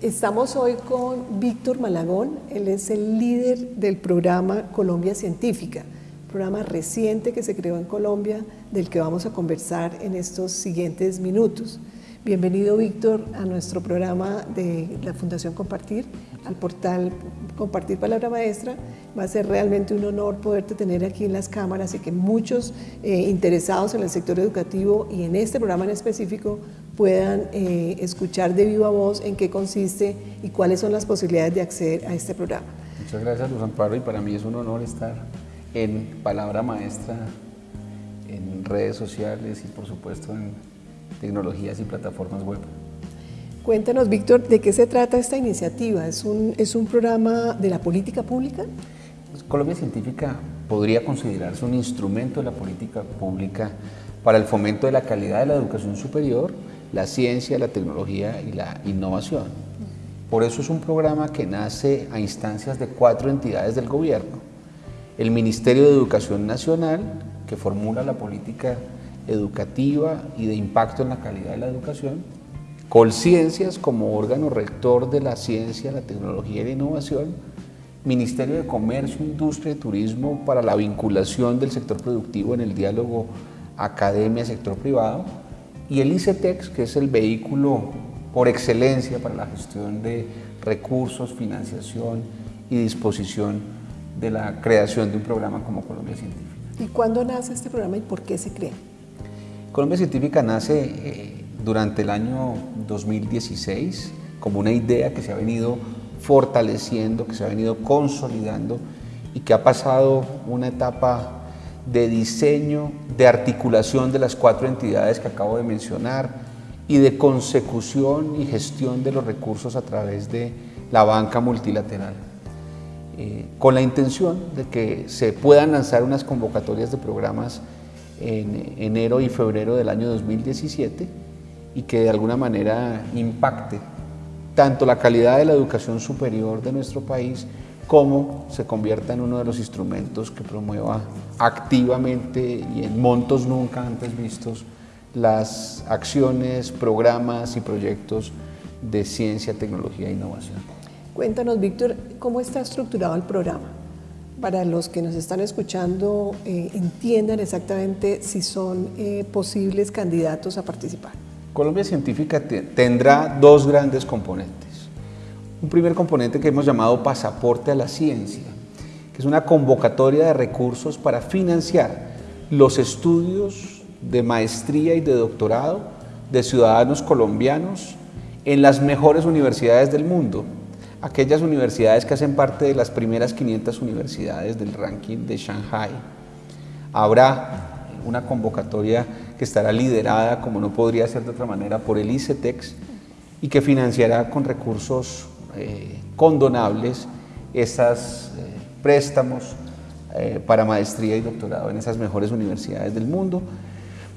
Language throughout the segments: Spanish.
Estamos hoy con Víctor Malagón, él es el líder del programa Colombia Científica, programa reciente que se creó en Colombia del que vamos a conversar en estos siguientes minutos. Bienvenido Víctor a nuestro programa de la Fundación Compartir, al portal Compartir Palabra Maestra. Va a ser realmente un honor poderte tener aquí en las cámaras y que muchos eh, interesados en el sector educativo y en este programa en específico puedan eh, escuchar de viva voz en qué consiste y cuáles son las posibilidades de acceder a este programa. Muchas gracias Luz Amparo y para mí es un honor estar en Palabra Maestra, en redes sociales y por supuesto en tecnologías y plataformas web. Cuéntanos, Víctor, ¿de qué se trata esta iniciativa? ¿Es un, ¿Es un programa de la política pública? Pues, Colombia Científica podría considerarse un instrumento de la política pública para el fomento de la calidad de la educación superior, la ciencia, la tecnología y la innovación. Por eso es un programa que nace a instancias de cuatro entidades del gobierno. El Ministerio de Educación Nacional, que formula la política educativa y de impacto en la calidad de la educación, Colciencias como órgano rector de la ciencia, la tecnología y la innovación, Ministerio de Comercio, Industria y Turismo para la vinculación del sector productivo en el diálogo academia-sector privado, y el ICETEX, que es el vehículo por excelencia para la gestión de recursos, financiación y disposición de la creación de un programa como Colombia Científica. ¿Y cuándo nace este programa y por qué se crea? Colombia Científica nace eh, durante el año 2016 como una idea que se ha venido fortaleciendo, que se ha venido consolidando y que ha pasado una etapa de diseño, de articulación de las cuatro entidades que acabo de mencionar y de consecución y gestión de los recursos a través de la banca multilateral. Eh, con la intención de que se puedan lanzar unas convocatorias de programas en enero y febrero del año 2017 y que de alguna manera impacte tanto la calidad de la educación superior de nuestro país como se convierta en uno de los instrumentos que promueva activamente y en montos nunca antes vistos las acciones, programas y proyectos de ciencia, tecnología e innovación. Cuéntanos, Víctor, ¿cómo está estructurado el programa? para los que nos están escuchando eh, entiendan exactamente si son eh, posibles candidatos a participar. Colombia Científica tendrá dos grandes componentes. Un primer componente que hemos llamado Pasaporte a la Ciencia, que es una convocatoria de recursos para financiar los estudios de maestría y de doctorado de ciudadanos colombianos en las mejores universidades del mundo, aquellas universidades que hacen parte de las primeras 500 universidades del ranking de Shanghai. Habrá una convocatoria que estará liderada, como no podría ser de otra manera, por el ICETEX y que financiará con recursos eh, condonables esos eh, préstamos eh, para maestría y doctorado en esas mejores universidades del mundo.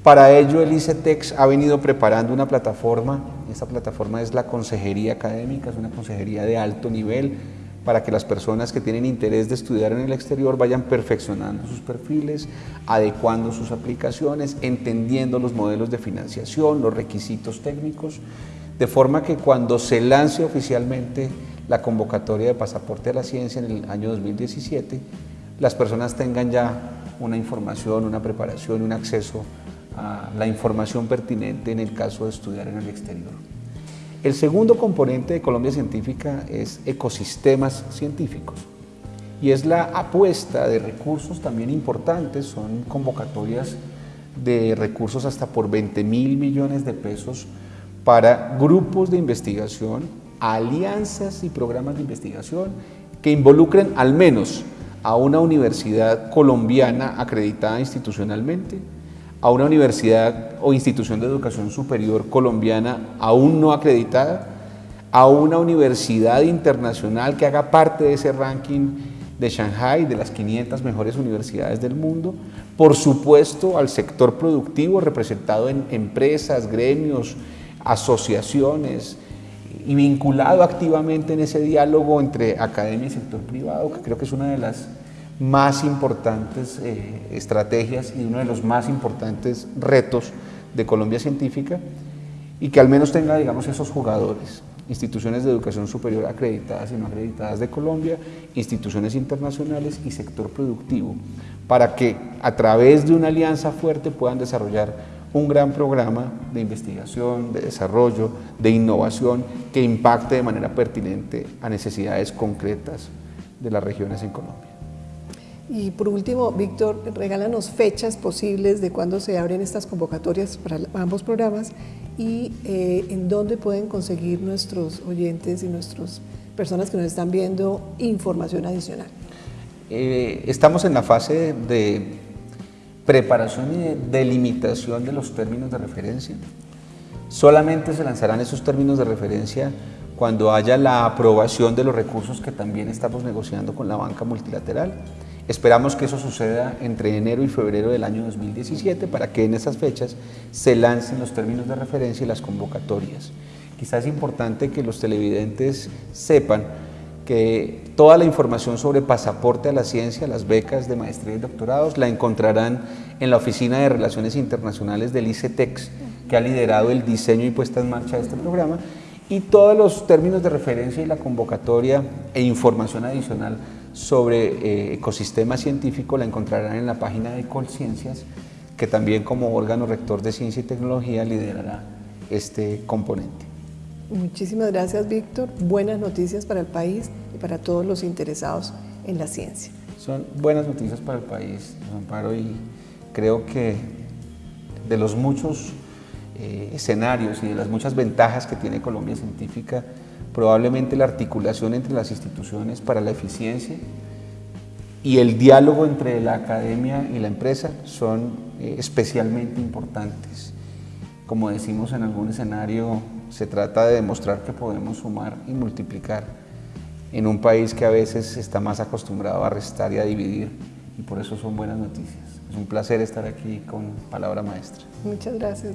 Para ello el ICETEX ha venido preparando una plataforma, esta plataforma es la consejería académica, es una consejería de alto nivel para que las personas que tienen interés de estudiar en el exterior vayan perfeccionando sus perfiles, adecuando sus aplicaciones, entendiendo los modelos de financiación, los requisitos técnicos, de forma que cuando se lance oficialmente la convocatoria de pasaporte a la ciencia en el año 2017, las personas tengan ya una información, una preparación, un acceso la información pertinente en el caso de estudiar en el exterior. El segundo componente de Colombia Científica es ecosistemas científicos y es la apuesta de recursos también importantes, son convocatorias de recursos hasta por 20 mil millones de pesos para grupos de investigación, alianzas y programas de investigación que involucren al menos a una universidad colombiana acreditada institucionalmente, a una universidad o institución de educación superior colombiana aún no acreditada, a una universidad internacional que haga parte de ese ranking de Shanghai, de las 500 mejores universidades del mundo, por supuesto al sector productivo representado en empresas, gremios, asociaciones y vinculado activamente en ese diálogo entre academia y sector privado, que creo que es una de las más importantes eh, estrategias y uno de los más importantes retos de Colombia Científica y que al menos tenga, digamos, esos jugadores. instituciones de educación superior acreditadas y no acreditadas de Colombia, instituciones internacionales y sector productivo, para que a través de una alianza fuerte puedan desarrollar un gran programa de investigación, de desarrollo, de innovación que impacte de manera pertinente a necesidades concretas de las regiones en Colombia. Y por último, Víctor, regálanos fechas posibles de cuándo se abren estas convocatorias para ambos programas y eh, en dónde pueden conseguir nuestros oyentes y nuestras personas que nos están viendo información adicional. Eh, estamos en la fase de preparación y de delimitación de los términos de referencia. Solamente se lanzarán esos términos de referencia cuando haya la aprobación de los recursos que también estamos negociando con la banca multilateral. Esperamos que eso suceda entre enero y febrero del año 2017 para que en esas fechas se lancen los términos de referencia y las convocatorias. Quizás es importante que los televidentes sepan que toda la información sobre pasaporte a la ciencia, las becas de maestría y doctorados, la encontrarán en la Oficina de Relaciones Internacionales del ICETEX, que ha liderado el diseño y puesta en marcha de este programa, y todos los términos de referencia y la convocatoria e información adicional sobre eh, ecosistema científico la encontrarán en la página de Colciencias, que también como órgano rector de ciencia y tecnología liderará este componente. Muchísimas gracias, Víctor. Buenas noticias para el país y para todos los interesados en la ciencia. Son buenas noticias para el país, Amparo, y creo que de los muchos eh, escenarios y de las muchas ventajas que tiene Colombia Científica, probablemente la articulación entre las instituciones para la eficiencia y el diálogo entre la academia y la empresa son eh, especialmente importantes. Como decimos en algún escenario, se trata de demostrar que podemos sumar y multiplicar en un país que a veces está más acostumbrado a restar y a dividir y por eso son buenas noticias. Es un placer estar aquí con Palabra Maestra. Muchas gracias.